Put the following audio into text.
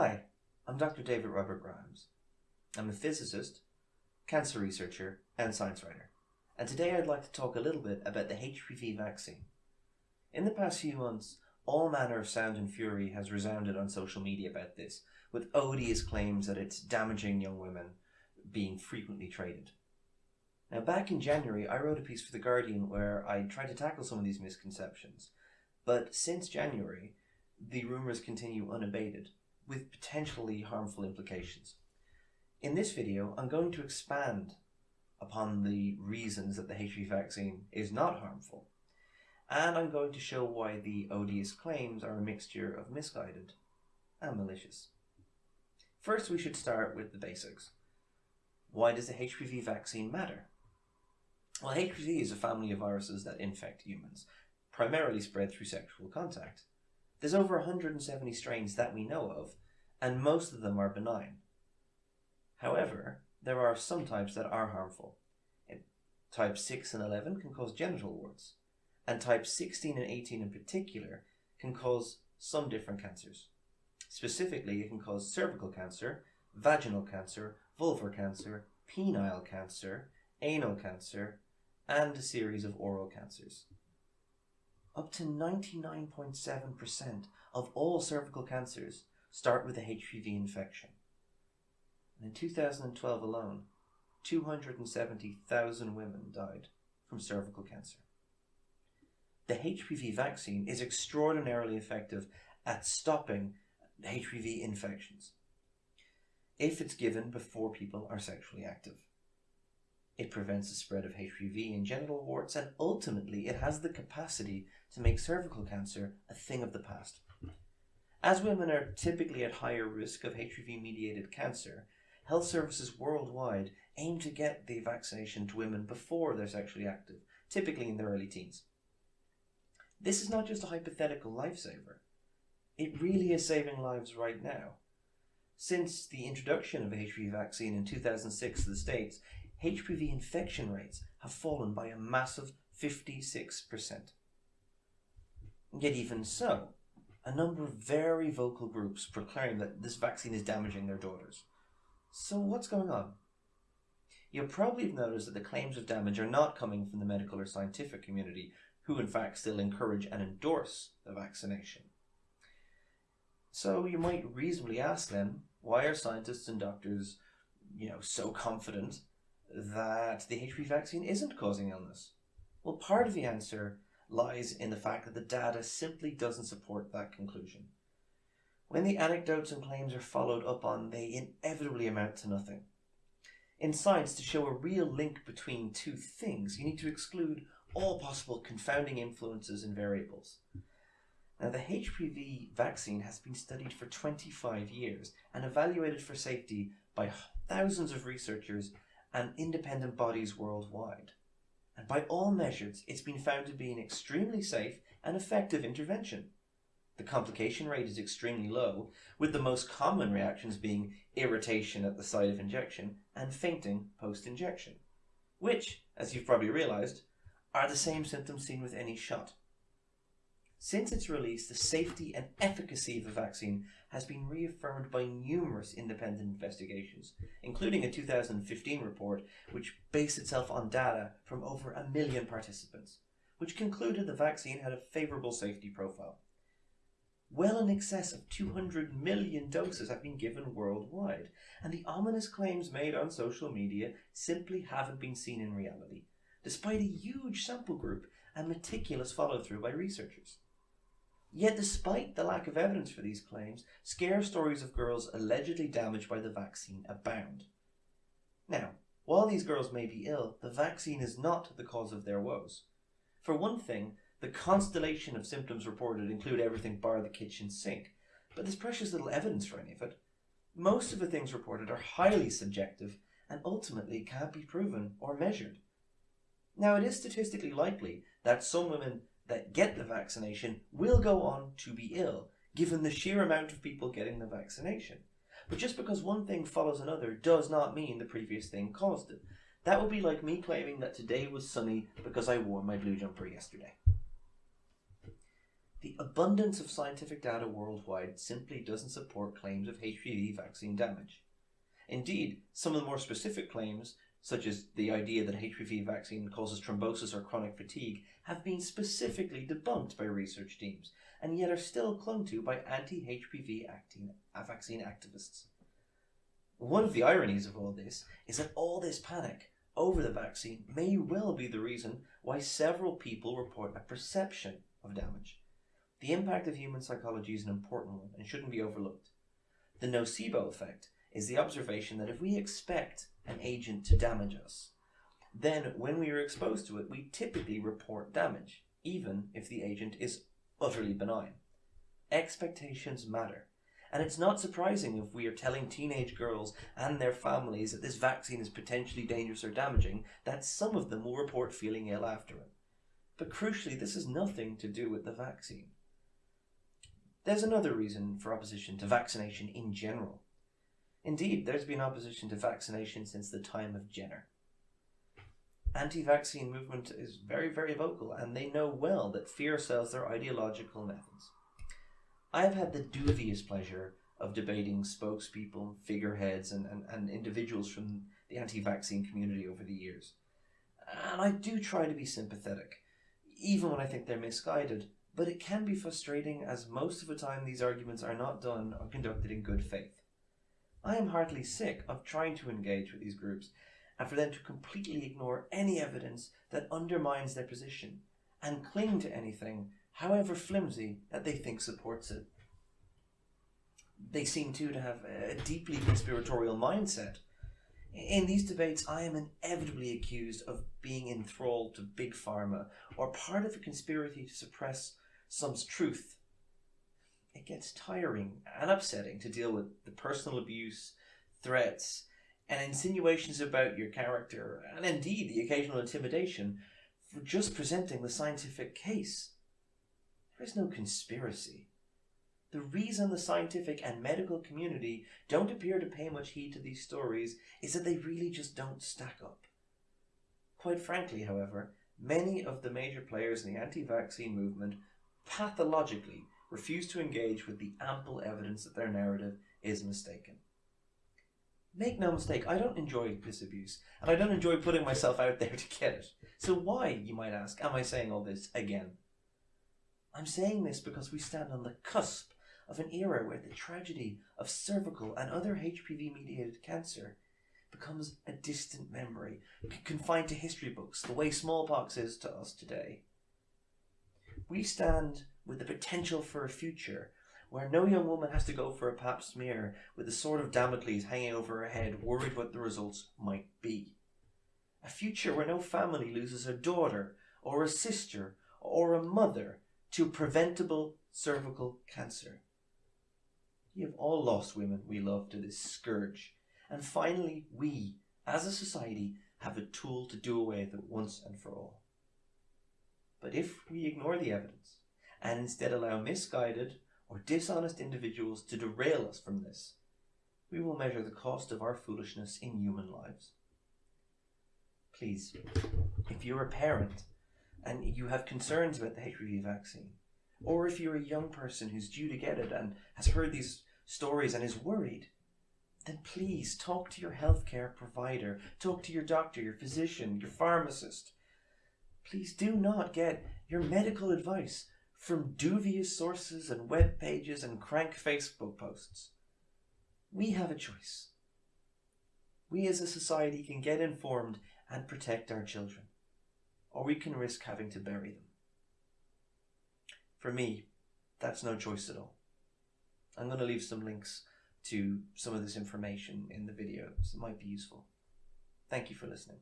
Hi, I'm Dr. David Robert Grimes. I'm a physicist, cancer researcher, and science writer. And today I'd like to talk a little bit about the HPV vaccine. In the past few months, all manner of sound and fury has resounded on social media about this, with odious claims that it's damaging young women being frequently traded. Now, back in January, I wrote a piece for The Guardian where I tried to tackle some of these misconceptions. But since January, the rumours continue unabated, with potentially harmful implications. In this video, I'm going to expand upon the reasons that the HPV vaccine is not harmful, and I'm going to show why the odious claims are a mixture of misguided and malicious. First, we should start with the basics. Why does the HPV vaccine matter? Well, HPV is a family of viruses that infect humans, primarily spread through sexual contact. There's over 170 strains that we know of, and most of them are benign. However, there are some types that are harmful. Type 6 and 11 can cause genital warts, and type 16 and 18 in particular can cause some different cancers. Specifically, it can cause cervical cancer, vaginal cancer, vulvar cancer, penile cancer, anal cancer, and a series of oral cancers. Up to 99.7% of all cervical cancers start with a HPV infection. And in 2012 alone, 270,000 women died from cervical cancer. The HPV vaccine is extraordinarily effective at stopping HPV infections if it's given before people are sexually active. It prevents the spread of HPV in genital warts and ultimately it has the capacity to make cervical cancer a thing of the past. As women are typically at higher risk of HPV mediated cancer, health services worldwide aim to get the vaccination to women before they're sexually active, typically in their early teens. This is not just a hypothetical lifesaver. It really is saving lives right now. Since the introduction of HPV vaccine in 2006 to the States, HPV infection rates have fallen by a massive 56%. Yet even so, a number of very vocal groups proclaim that this vaccine is damaging their daughters. So what's going on? You'll probably have noticed that the claims of damage are not coming from the medical or scientific community, who in fact still encourage and endorse the vaccination. So you might reasonably ask then, why are scientists and doctors, you know, so confident that the HPV vaccine isn't causing illness? Well, part of the answer lies in the fact that the data simply doesn't support that conclusion. When the anecdotes and claims are followed up on, they inevitably amount to nothing. In science, to show a real link between two things, you need to exclude all possible confounding influences and variables. Now, the HPV vaccine has been studied for 25 years and evaluated for safety by thousands of researchers and independent bodies worldwide. And by all measures, it's been found to be an extremely safe and effective intervention. The complication rate is extremely low, with the most common reactions being irritation at the site of injection and fainting post-injection, which, as you've probably realized, are the same symptoms seen with any shot. Since its release, the safety and efficacy of the vaccine has been reaffirmed by numerous independent investigations, including a 2015 report which based itself on data from over a million participants, which concluded the vaccine had a favourable safety profile. Well in excess of 200 million doses have been given worldwide, and the ominous claims made on social media simply haven't been seen in reality, despite a huge sample group and meticulous follow-through by researchers. Yet despite the lack of evidence for these claims, scare stories of girls allegedly damaged by the vaccine abound. Now, while these girls may be ill, the vaccine is not the cause of their woes. For one thing, the constellation of symptoms reported include everything bar the kitchen sink, but there's precious little evidence for any of it. Most of the things reported are highly subjective and ultimately can't be proven or measured. Now, it is statistically likely that some women that get the vaccination will go on to be ill, given the sheer amount of people getting the vaccination. But just because one thing follows another does not mean the previous thing caused it. That would be like me claiming that today was sunny because I wore my blue jumper yesterday. The abundance of scientific data worldwide simply doesn't support claims of HPV vaccine damage. Indeed, some of the more specific claims, such as the idea that HPV vaccine causes thrombosis or chronic fatigue, have been specifically debunked by research teams, and yet are still clung to by anti-HPV vaccine activists. One of the ironies of all this is that all this panic over the vaccine may well be the reason why several people report a perception of damage. The impact of human psychology is an important one and shouldn't be overlooked. The nocebo effect is the observation that if we expect an agent to damage us, then when we are exposed to it, we typically report damage, even if the agent is utterly benign. Expectations matter. And it's not surprising if we are telling teenage girls and their families that this vaccine is potentially dangerous or damaging, that some of them will report feeling ill after it. But crucially, this has nothing to do with the vaccine. There's another reason for opposition to vaccination in general. Indeed, there's been opposition to vaccination since the time of Jenner. Anti-vaccine movement is very, very vocal, and they know well that fear sells their ideological methods. I have had the dubious pleasure of debating spokespeople, figureheads, and, and, and individuals from the anti-vaccine community over the years. And I do try to be sympathetic, even when I think they're misguided, but it can be frustrating as most of the time these arguments are not done or conducted in good faith. I am heartily sick of trying to engage with these groups and for them to completely ignore any evidence that undermines their position and cling to anything however flimsy, that they think supports it. They seem too to have a deeply conspiratorial mindset. In these debates, I am inevitably accused of being enthralled to Big Pharma or part of a conspiracy to suppress some truth. It gets tiring and upsetting to deal with the personal abuse, threats, and insinuations about your character, and indeed the occasional intimidation, for just presenting the scientific case. There is no conspiracy. The reason the scientific and medical community don't appear to pay much heed to these stories is that they really just don't stack up. Quite frankly, however, many of the major players in the anti-vaccine movement pathologically refuse to engage with the ample evidence that their narrative is mistaken. Make no mistake, I don't enjoy this abuse, and I don't enjoy putting myself out there to get it. So why, you might ask, am I saying all this again? I'm saying this because we stand on the cusp of an era where the tragedy of cervical and other HPV mediated cancer becomes a distant memory, confined to history books, the way smallpox is to us today. We stand with the potential for a future where no young woman has to go for a pap smear with the sword of Damocles hanging over her head, worried what the results might be. A future where no family loses a daughter, or a sister, or a mother to preventable cervical cancer. We have all lost women we love to this scourge. And finally, we, as a society, have a tool to do away with it once and for all. But if we ignore the evidence and instead allow misguided or dishonest individuals to derail us from this, we will measure the cost of our foolishness in human lives. Please, if you're a parent and you have concerns about the HPV vaccine, or if you're a young person who's due to get it and has heard these stories and is worried, then please talk to your healthcare provider, talk to your doctor, your physician, your pharmacist. Please do not get your medical advice from dubious sources and web pages and crank Facebook posts. We have a choice. We as a society can get informed and protect our children or we can risk having to bury them. For me, that's no choice at all. I'm going to leave some links to some of this information in the video, so it might be useful. Thank you for listening.